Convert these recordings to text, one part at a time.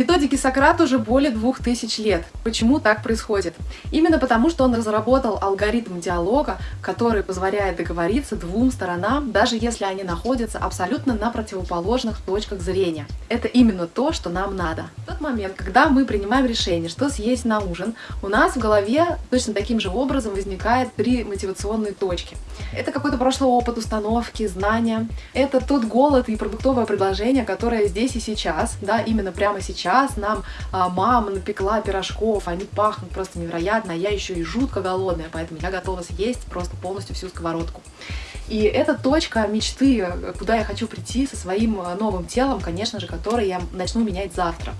Методике Сократ уже более двух тысяч лет. Почему так происходит? Именно потому, что он разработал алгоритм диалога, который позволяет договориться двум сторонам, даже если они находятся абсолютно на противоположных точках зрения. Это именно то, что нам надо. В тот момент, когда мы принимаем решение, что съесть на ужин, у нас в голове точно таким же образом возникает три мотивационные точки. Это какой-то прошлый опыт, установки, знания. Это тот голод и продуктовое предложение, которое здесь и сейчас, да, именно прямо сейчас сейчас нам а, мама напекла пирожков, они пахнут просто невероятно, а я еще и жутко голодная, поэтому я готова съесть просто полностью всю сковородку. И это точка мечты, куда я хочу прийти со своим а, новым телом, конечно же, который я начну менять завтра.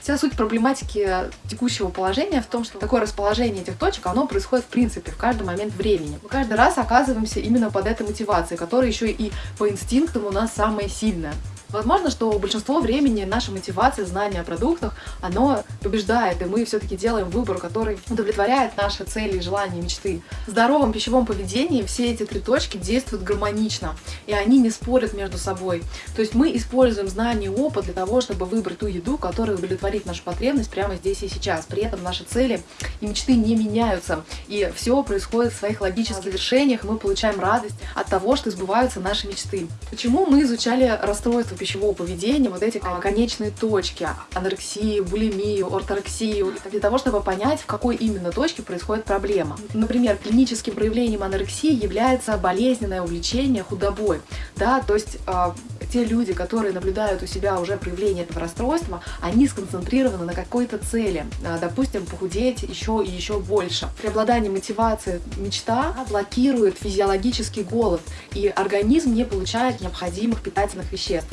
Вся суть проблематики текущего положения в том, что такое расположение этих точек, оно происходит в принципе в каждый момент времени. Мы каждый раз оказываемся именно под этой мотивацией, которая еще и по инстинктам у нас самая сильная. Возможно, что большинство времени наша мотивация, знание о продуктах, оно побеждает, и мы все-таки делаем выбор, который удовлетворяет наши цели, желания, мечты. В здоровом пищевом поведении все эти три точки действуют гармонично, и они не спорят между собой. То есть мы используем знания и опыт для того, чтобы выбрать ту еду, которая удовлетворит нашу потребность прямо здесь и сейчас. При этом наши цели и мечты не меняются, и все происходит в своих логических завершениях, и мы получаем радость от того, что сбываются наши мечты. Почему мы изучали расстройство пищевого поведения, вот эти а, конечные точки, анорексию, булимию, орторексию, для того, чтобы понять, в какой именно точке происходит проблема. Например, клиническим проявлением анорексии является болезненное увлечение худобой. Да, то есть э, те люди, которые наблюдают у себя уже проявление этого расстройства, они сконцентрированы на какой-то цели. Э, допустим, похудеть еще и еще больше. Преобладание мотивации мечта блокирует физиологический голод, и организм не получает необходимых питательных веществ.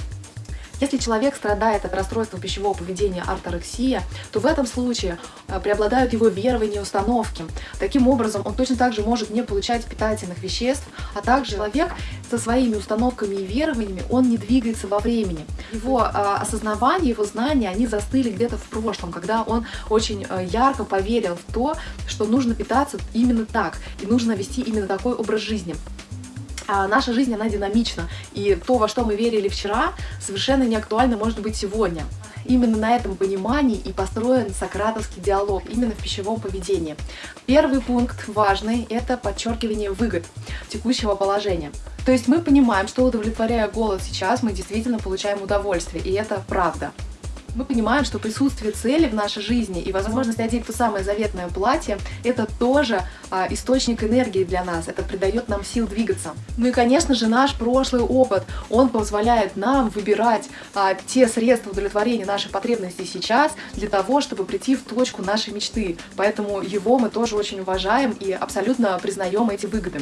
Если человек страдает от расстройства пищевого поведения орторексия, то в этом случае э, преобладают его верования и установки. Таким образом, он точно так же может не получать питательных веществ, а также человек со своими установками и верованиями, он не двигается во времени. Его э, осознавание, его знания, они застыли где-то в прошлом, когда он очень э, ярко поверил в то, что нужно питаться именно так, и нужно вести именно такой образ жизни наша жизнь, она динамична, и то, во что мы верили вчера, совершенно не актуально может быть сегодня. Именно на этом понимании и построен сократовский диалог, именно в пищевом поведении. Первый пункт важный – это подчеркивание выгод текущего положения. То есть мы понимаем, что удовлетворяя голод сейчас, мы действительно получаем удовольствие, и это правда мы понимаем, что присутствие цели в нашей жизни и возможность надеть то самое заветное платье, это тоже а, источник энергии для нас, это придает нам сил двигаться. Ну и, конечно же, наш прошлый опыт, он позволяет нам выбирать а, те средства удовлетворения нашей потребности сейчас для того, чтобы прийти в точку нашей мечты. Поэтому его мы тоже очень уважаем и абсолютно признаем эти выгоды.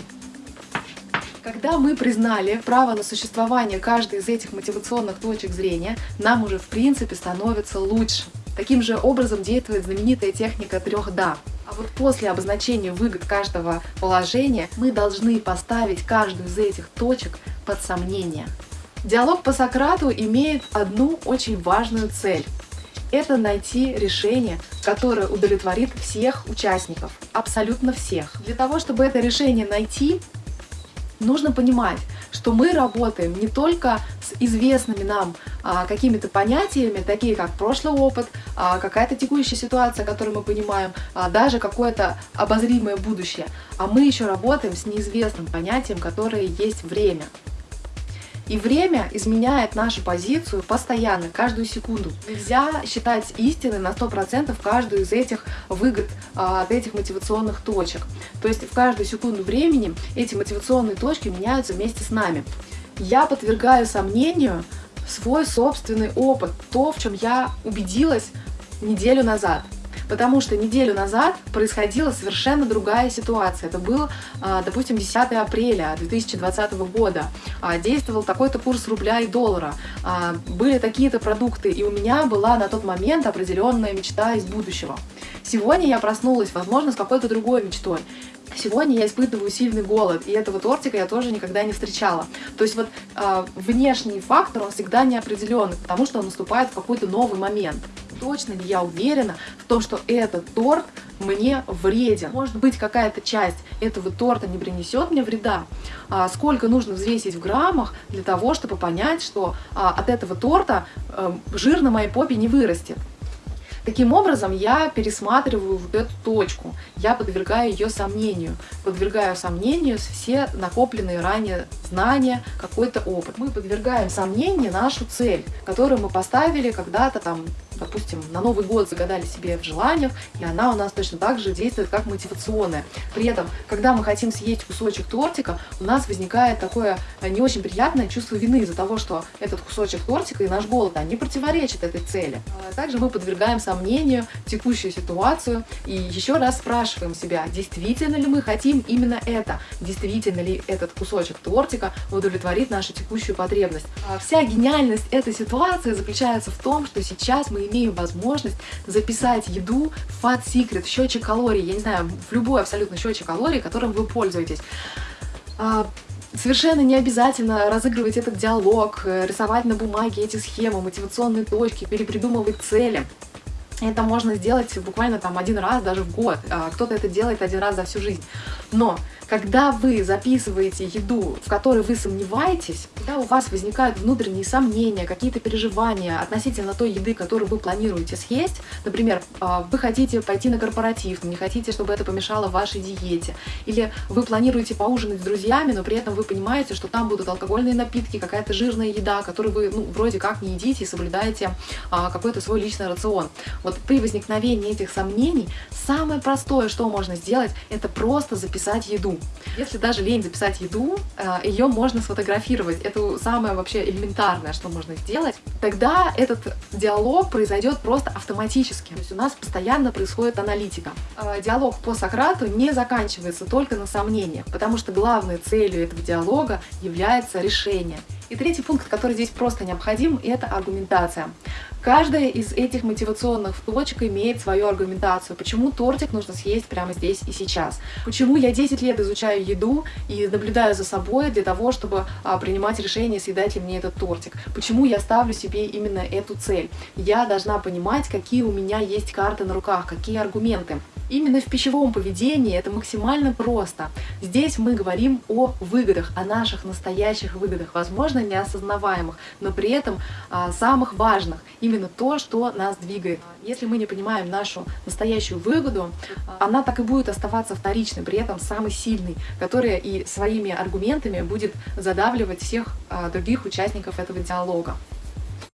Когда мы признали право на существование каждой из этих мотивационных точек зрения, нам уже в принципе становится лучше. Таким же образом действует знаменитая техника трех «да». А вот после обозначения выгод каждого положения мы должны поставить каждую из этих точек под сомнение. Диалог по Сократу имеет одну очень важную цель. Это найти решение, которое удовлетворит всех участников, абсолютно всех. Для того, чтобы это решение найти, нужно понимать, что мы работаем не только с известными нам а, какими-то понятиями, такие как прошлый опыт, а, какая-то текущая ситуация, которую мы понимаем, а, даже какое-то обозримое будущее, а мы еще работаем с неизвестным понятием, которое есть время. И время изменяет нашу позицию постоянно, каждую секунду. Нельзя считать истиной на 100% каждую из этих выгод, а, от этих мотивационных точек. То есть в каждую секунду времени эти мотивационные точки меняются вместе с нами. Я подвергаю сомнению свой собственный опыт, то, в чем я убедилась неделю назад. Потому что неделю назад происходила совершенно другая ситуация. Это был, а, допустим, 10 апреля 2020 года. А, действовал такой-то курс рубля и доллара. А, были такие-то продукты, и у меня была на тот момент определенная мечта из будущего. Сегодня я проснулась, возможно, с какой-то другой мечтой. Сегодня я испытываю сильный голод, и этого тортика я тоже никогда не встречала. То есть вот э, внешний фактор, он всегда неопределенный, потому что он наступает в какой-то новый момент точно ли я уверена в том, что этот торт мне вреден. Может быть, какая-то часть этого торта не принесет мне вреда. А сколько нужно взвесить в граммах для того, чтобы понять, что а, от этого торта а, жир на моей попе не вырастет. Таким образом, я пересматриваю вот эту точку, я подвергаю ее сомнению, подвергаю сомнению все накопленные ранее знания, какой-то опыт. Мы подвергаем сомнению нашу цель, которую мы поставили когда-то там допустим, на Новый год загадали себе в желаниях, и она у нас точно так же действует как мотивационная. При этом, когда мы хотим съесть кусочек тортика, у нас возникает такое э, не очень приятное чувство вины из-за того, что этот кусочек тортика и наш голод, они противоречат этой цели. А также мы подвергаем сомнению текущую ситуацию и еще раз спрашиваем себя, действительно ли мы хотим именно это, действительно ли этот кусочек тортика удовлетворит нашу текущую потребность. А вся гениальность этой ситуации заключается в том, что сейчас мы имею возможность записать еду в Fat Secret, в счетчик калорий, я не знаю, в любой абсолютно счетчик калорий, которым вы пользуетесь. А, совершенно не обязательно разыгрывать этот диалог, э, рисовать на бумаге эти схемы, мотивационные точки, перепридумывать цели. Это можно сделать буквально там один раз даже в год. А, кто-то это делает один раз за всю жизнь. Но когда вы записываете еду, в которой вы сомневаетесь, когда у вас возникают внутренние сомнения, какие-то переживания относительно той еды, которую вы планируете съесть, например, а, вы хотите пойти на корпоратив, не хотите, чтобы это помешало вашей диете, или вы планируете поужинать с друзьями, но при этом вы понимаете, что там будут алкогольные напитки, какая-то жирная еда, которую вы ну, вроде как не едите и соблюдаете а, какой-то свой личный рацион. Вот при возникновении этих сомнений самое простое, что можно сделать, это просто записать еду. Если даже лень записать еду, э, ее можно сфотографировать. Это самое вообще элементарное, что можно сделать. Тогда этот диалог произойдет просто автоматически. То есть у нас постоянно происходит аналитика. Э, диалог по Сократу не заканчивается только на сомнениях, потому что главной целью этого диалога является решение. И третий пункт, который здесь просто необходим, это аргументация. Каждая из этих мотивационных точек имеет свою аргументацию. Почему тортик нужно съесть прямо здесь и сейчас? Почему я 10 лет изучаю еду и наблюдаю за собой для того, чтобы а, принимать решение, съедать ли мне этот тортик? Почему я ставлю себе именно эту цель? Я должна понимать, какие у меня есть карты на руках, какие аргументы. Именно в пищевом поведении это максимально просто. Здесь мы говорим о выгодах, о наших настоящих выгодах, возможно, неосознаваемых, но при этом а, самых важных, именно то, что нас двигает. Если мы не понимаем нашу настоящую выгоду, она так и будет оставаться вторичной, при этом самой сильной, которая и своими аргументами будет задавливать всех а, других участников этого диалога.